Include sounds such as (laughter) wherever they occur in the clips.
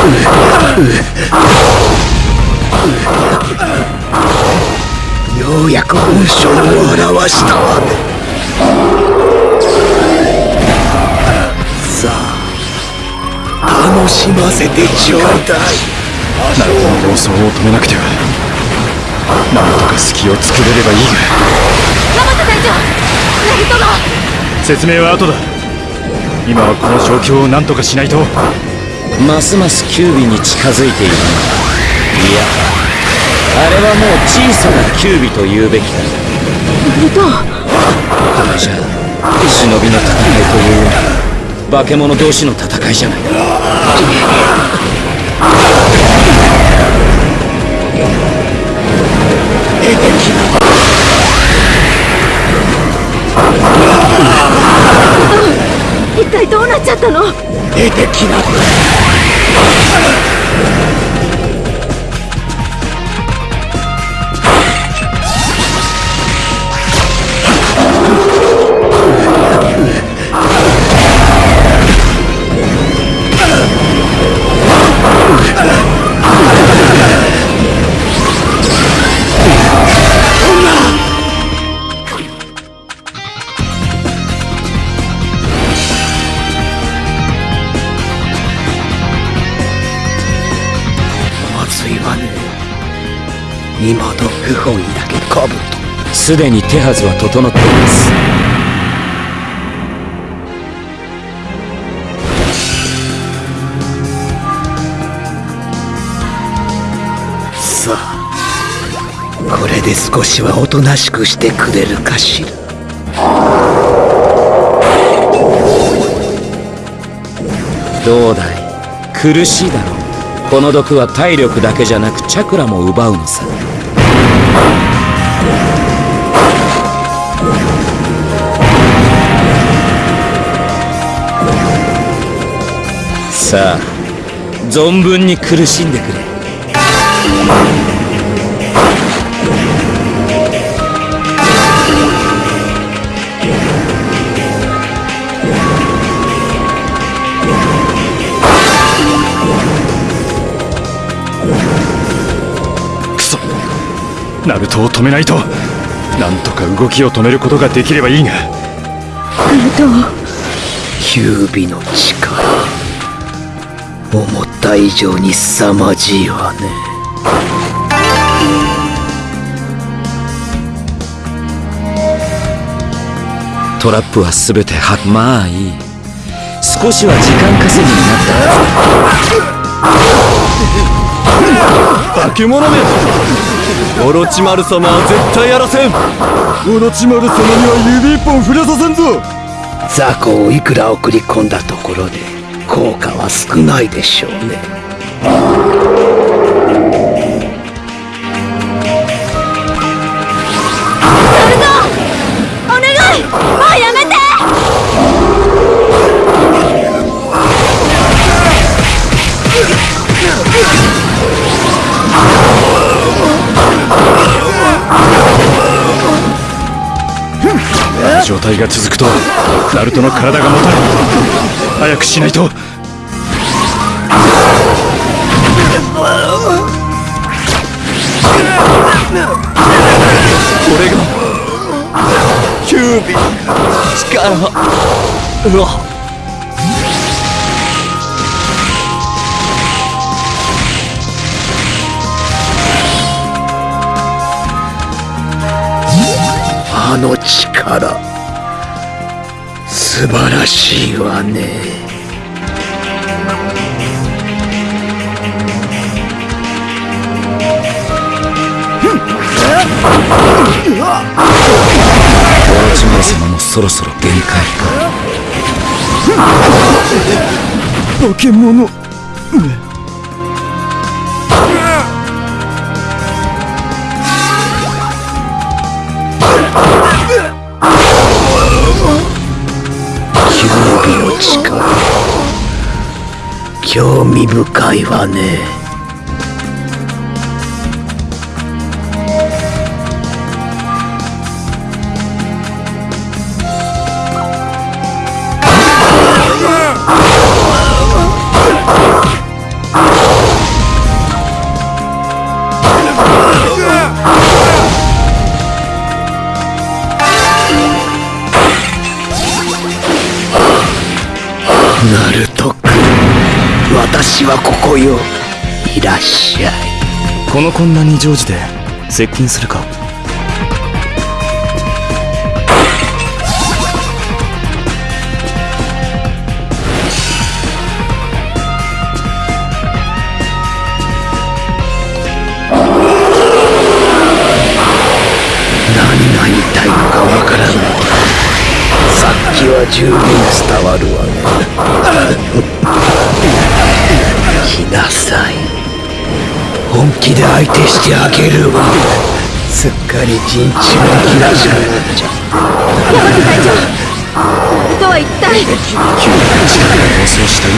ようやく本性を表した。さあ楽しませてちょうだい。ナルトの妄想を止めなくては。なんとか隙を作れればいいが。山田隊長ナルトが説明は後だ。今はこの状況を何とかしないとますますキュービに近づいている。いやあれはもう小さなキュービと言うべきだ。ナルトこれじゃ忍びの戦いというより化け物同士の戦いじゃない。かすでに手はずは整っています。さあこれで少しはおとなしくしてくれるかしら。どうだい？苦しいだろう。この毒は体力だけじゃなくチャクラも奪うのさ。さあ存分に苦しんでくれ。クソ。ナルトを止めないと。なんとか動きを止めることができればいいが。ナルトキュービの力思った以上に凄まじいわね。トラップは全てはまあいい少しは時間稼ぎになった。はず化け物め。オロチマル様は絶対やらせん。オロチマル様には指一本触れさせんぞ。雑魚をいくら送り込んだところで効果は少ないでしょうね。状態が続くとナルトの体が持たれ早くしないと。俺がキュービ力うわあの力素晴らしいわね。オロチ様もそろそろ限界か。化け物ちか興味深いわね。いらっしゃい。この混乱に乗じて接近するか。何が言いたいかわからんさっきは十分伝わるわね。(laughs) 来なさい。本気で相手してあげるわ。すっかり陣地が切らしくなっちゃヤマト隊長とは一体急に力が暴走した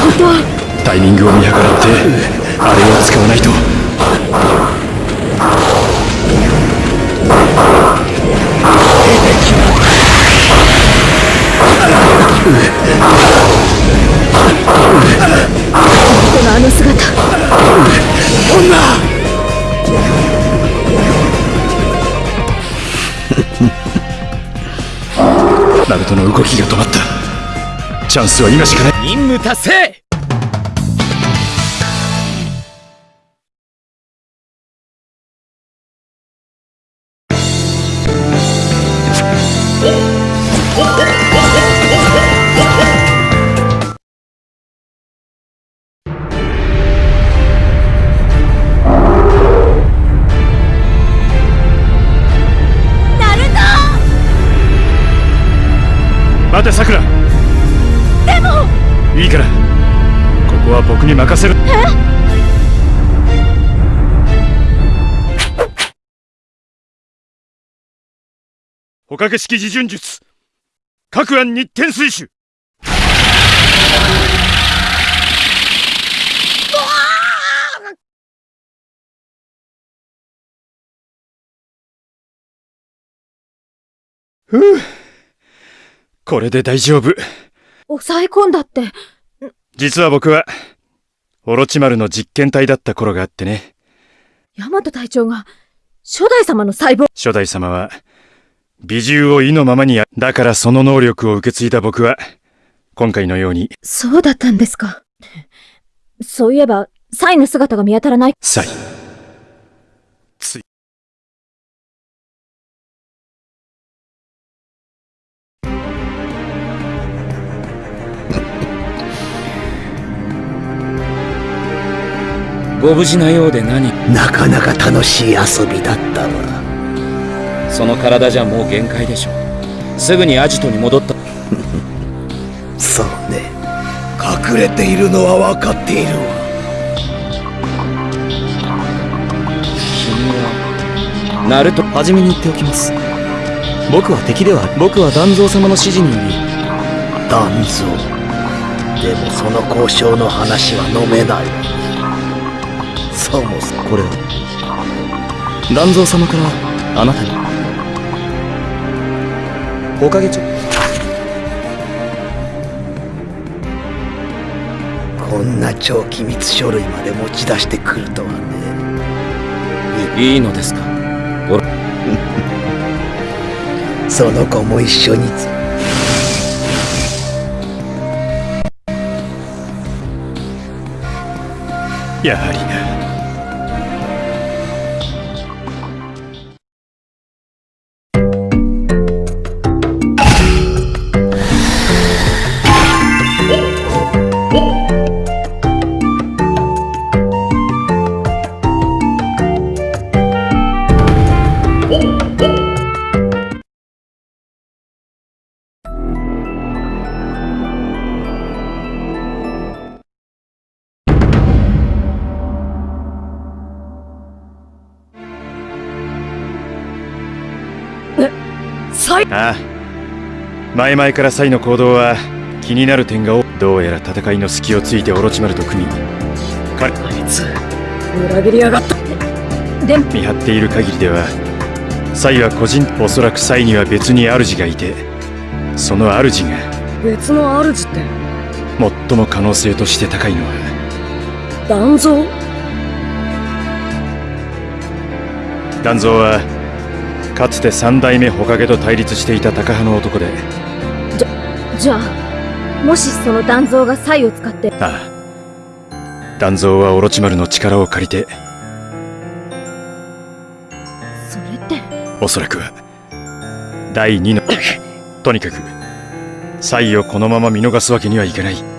本当は。今タイミングを見計らってあれを使わないと。こ (laughs) のあの姿。(laughs) ナルトの動きが止まった。チャンスは今しかない。任務達成てさくらでも。いいから。ここは僕に任せる。捕獲式自順術。各案日天水手ふうこれで大丈夫。抑え込んだって。実は僕はオロチマルの実験体だった頃があってね。ヤマト隊長が初代様の細胞。初代様は美獣を意のままにやだからその能力を受け継いだ僕は今回のように。そうだったんですか。そういえばサイの姿が見当たらない。サイご無事なようで何？なかなか楽しい遊びだったわその体じゃもう限界でしょすぐにアジトに戻った。(laughs) そうね。隠れているのは分かっているわ。君はナルト初めに言っておきます。僕は敵では僕は団蔵様の指示により。団蔵。でもその交渉の話は飲めないそもそもこれは団蔵様からあなたに。おかげちょ。こんな超機密書類まで持ち出してくるとはね。いいのですか？(laughs) その子も一緒に。やはりな。前々からサイの行動は気になる点が多どうやら戦いの隙をついてオロチマルと組み彼あいつ裏切りやがった。でも見張っている限りではサイは個人おそらくサイには別に主がいてその主が別の主って？最も可能性として高いのは団蔵？団蔵はかつて三代目火影と対立していた高派の男でじゃあ、もしその断蔵がサイを使って、ああ。断蔵はオロチマルの力を借りて。それって、おそらくは第二のとにかくサイをこのまま見逃すわけにはいかない